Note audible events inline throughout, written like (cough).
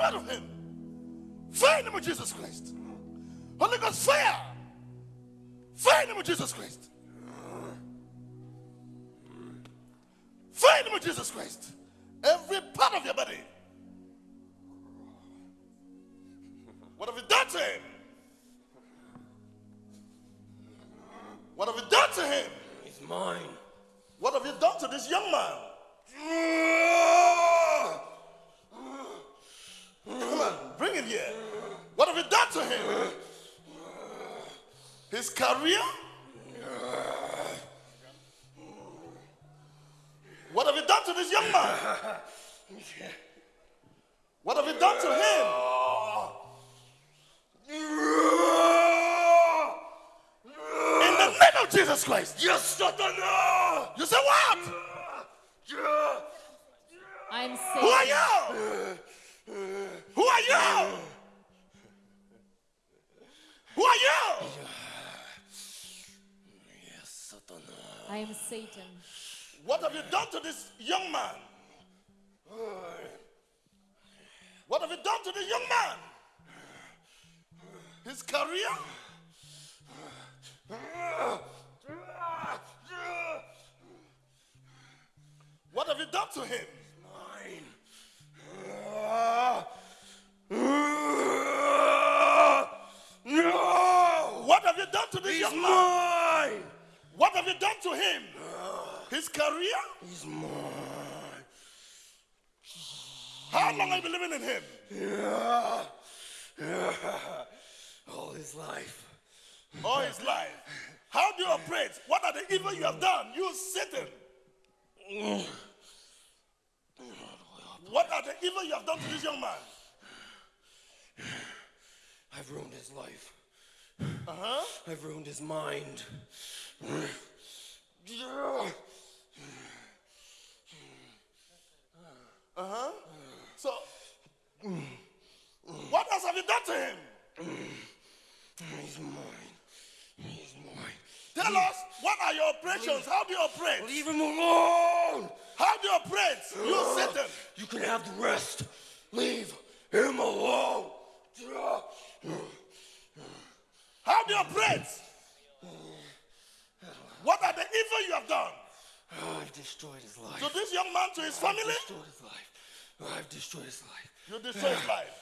out of him. Fire in the name of Jesus Christ. Holy Ghost fire. Fire in the name of Jesus Christ. Fire in the name of Jesus Christ. Every part of your body. What have you done to him? What have you done to him? He's mine. What have you done to this young man? Come on, bring it here. What have you done to him? His career? What have you done to this young man? What have you done to him? In the name of Jesus Christ. Yes, Satan! You say what? I'm Who are you? Who are you? Who are you? Yes, Satan. I am Satan. What have you done to this young man? What have you done to this young man? His career? What have you done to him? No! What have you done to this He's young man? mine! What have you done to him? His career? He's mine. How long have you been living in him? All his life. All his life. How do you operate? What are the evil you have done? You Satan. What are the evil you have done to this young man? I've ruined his life. Uh-huh. I've ruined his mind. Uh-huh. So, what else have you done to him? He's mine. He's mine. Tell us, what are your operations? How do you operate? Leave him alone! How do you operate? You Satan. You can have the rest. Leave him alone. How do you operate? Evil you have done? Oh, I've destroyed his life. To this young man, to his family? I've destroyed his life. I've destroyed his life. You destroy his life.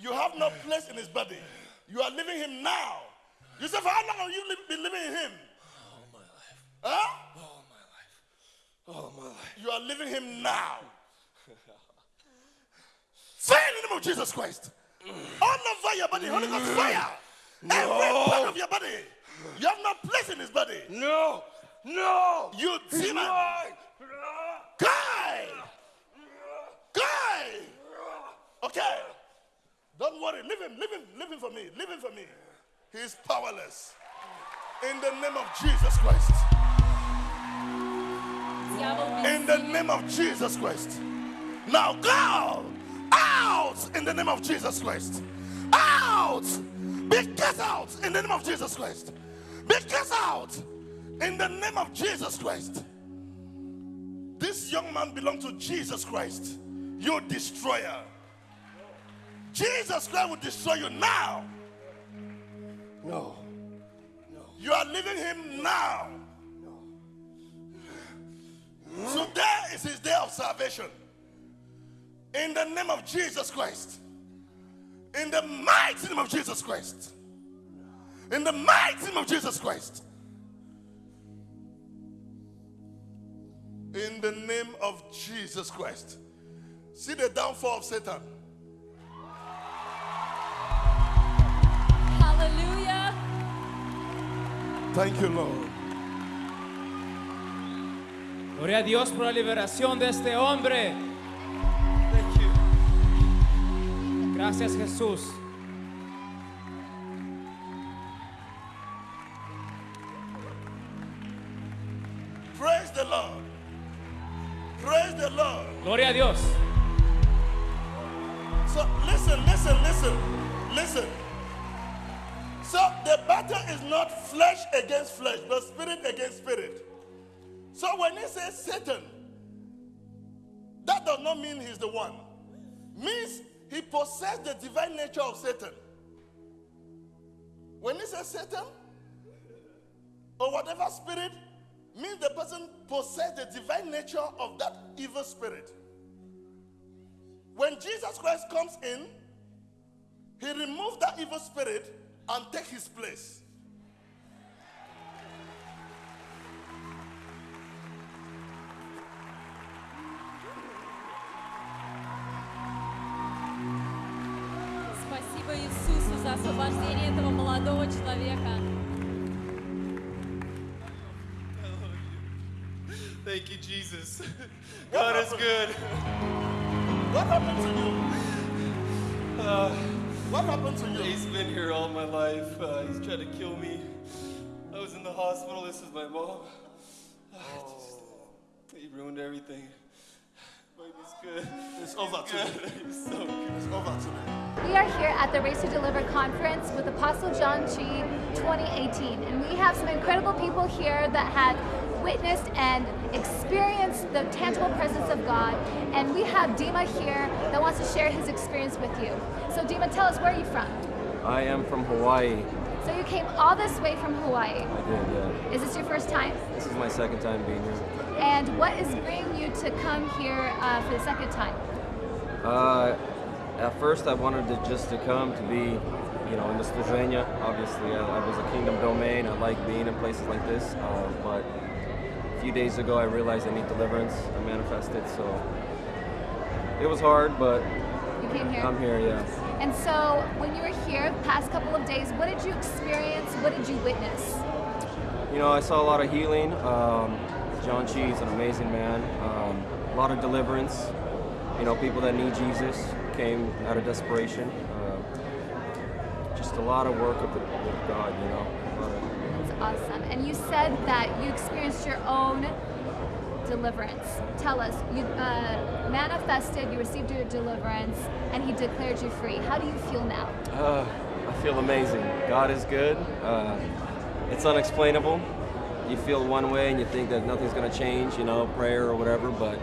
You have no place in his body. You are leaving him now. You say, for how long have you li- been living in him? All my life. Huh? All my life. All my life. You are leaving him now. Say in the name of Jesus Christ. All over your body, Holy Ghost fire. No. Every part of your body. You have no place in his body. No. No. You demon. Guy. Guy. Okay. Don't worry. Leave him. Leave him. Leave him for me. Leave him for me. He's powerless. In the name of Jesus Christ. In the name of Jesus Christ. Now go out in the name of Jesus Christ. Out be cast out in the name of Jesus Christ. Be cast out in the name of Jesus Christ. This young man belongs to Jesus Christ, you destroyer. Jesus Christ will destroy you now. No. no. You are leaving him now. No. Today is his day of salvation. In the name of Jesus Christ. In the mighty name of Jesus Christ. In the mighty name of Jesus Christ. In the name of Jesus Christ. See the downfall of Satan. Hallelujah. Thank you, Lord. Gloria a Dios por la liberación de este hombre. Gracias Jesús. Praise the Lord. Praise the Lord. Gloria a Dios. So listen, listen, listen, listen. So the battle is not flesh against flesh, but spirit against spirit. So when he says Satan, that does not mean he's the one. Means he possessed the divine nature of Satan. When he says Satan or whatever spirit, means the person possessed the divine nature of that evil spirit. When Jesus Christ comes in, he removes that evil spirit and take his place. освобождение этого молодого человека. Thank you, Jesus. God is good. What happened to you? what happened to you? He's been here all my life. Uh, he's tried to kill me. I was in the hospital. This is my mom. Ah, just- he ruined everything. But he's good. It's over Good. (laughs) today. He's so. It's over today. We are here at the Race to Deliver conference with Apostle John Chi 2018, and we have some incredible people here that have witnessed and experienced the tangible presence of God. And we have Dima here that wants to share his experience with you. So, Dima, tell us where are you from? I am from Hawaii. So, you came all this way from Hawaii. I did, yeah. Is this your first time? This is my second time being here. And what is bringing you to come here uh, for the second time? Uh, at first, I wanted to just to come to be, you know, in the Slovenia. Obviously, I, I was a kingdom domain. I like being in places like this. Uh, but a few days ago, I realized I need deliverance. I manifested, so it was hard, but You came here? I'm here, yeah. And so, when you were here the past couple of days, what did you experience? What did you witness? You know, I saw a lot of healing. Um, John Chi is an amazing man. Um, a lot of deliverance. You know, people that need Jesus came out of desperation. Uh, just a lot of work with, the, with God, you know. That's awesome. And you said that you experienced your own deliverance. Tell us, you uh, manifested, you received your deliverance, and He declared you free. How do you feel now? Uh, I feel amazing. God is good. Uh, it's unexplainable. You feel one way and you think that nothing's going to change, you know, prayer or whatever, but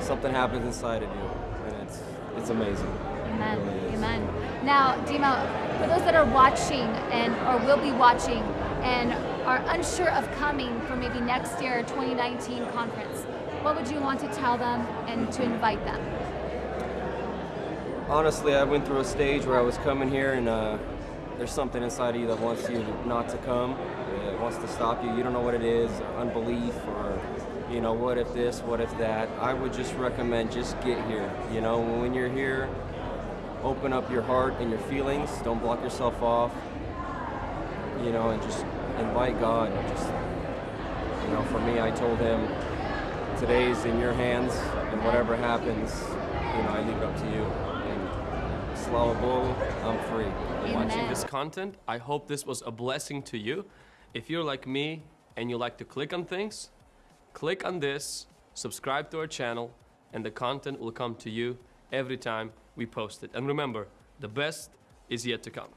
something happens inside of you, and it's it's amazing. Amen. It really. Amen. Now, Dima, for those that are watching and or will be watching and are unsure of coming for maybe next year 2019 conference, what would you want to tell them and to invite them? Honestly, I went through a stage where I was coming here, and uh, there's something inside of you that wants you not to come. It wants to stop you. You don't know what it is, unbelief, or you know, what if this, what if that. I would just recommend just get here. You know, when you're here, open up your heart and your feelings. Don't block yourself off. You know, and just invite God. Just you know, for me, I told him, today's in your hands, and whatever happens, you know, I leave it up to you. And Slava Bogu, I'm free. watching this content. I hope this was a blessing to you. If you're like me and you like to click on things, click on this, subscribe to our channel, and the content will come to you every time we post it. And remember, the best is yet to come.